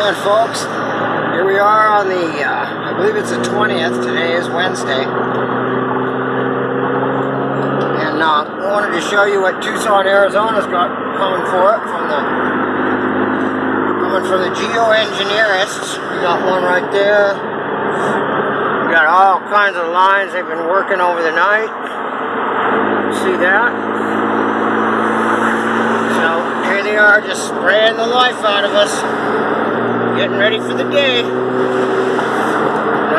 doing, folks? Here we are on the, uh, I believe it's the 20th. Today is Wednesday. And uh, I wanted to show you what Tucson, Arizona's got coming for it from the coming from the geoengineerists. We got one right there. We got all kinds of lines they've been working over the night. See that? They are just spraying the life out of us. Getting ready for the day.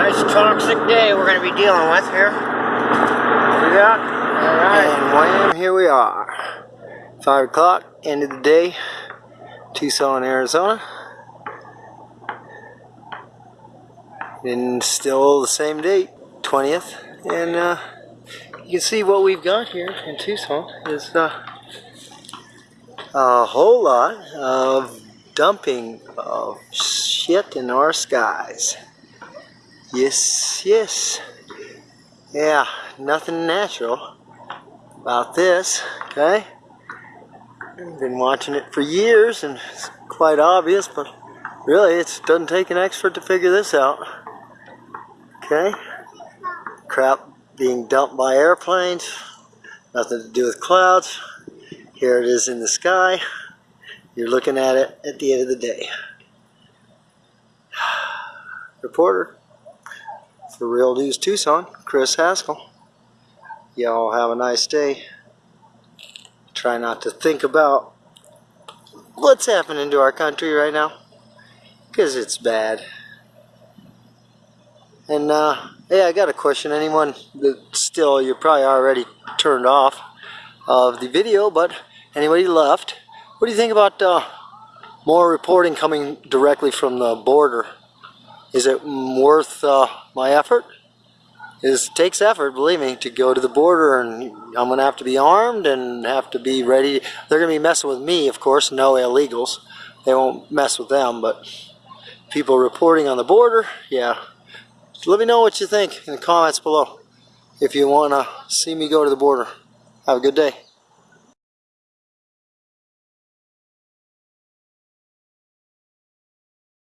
Nice toxic day we're going to be dealing with here. See that? Alright. And wham, here we are. 5 o'clock, end of the day. Tucson, Arizona. And still the same date, 20th. And uh, you can see what we've got here in Tucson is uh, a whole lot of dumping of shit in our skies. Yes, yes. Yeah, nothing natural about this, okay? Been watching it for years and it's quite obvious, but really it doesn't take an expert to figure this out. Okay? Crap being dumped by airplanes, nothing to do with clouds. Here it is in the sky. You're looking at it at the end of the day. Reporter for Real News Tucson, Chris Haskell. Y'all have a nice day. Try not to think about what's happening to our country right now because it's bad. And uh, hey, I got a question. Anyone that still, you're probably already turned off of the video, but anybody left, what do you think about uh, more reporting coming directly from the border? Is it worth uh, my effort? It takes effort, believe me, to go to the border and I'm going to have to be armed and have to be ready. They're going to be messing with me, of course, no illegals. They won't mess with them, but people reporting on the border, yeah. Let me know what you think in the comments below if you want to see me go to the border. Have a good day.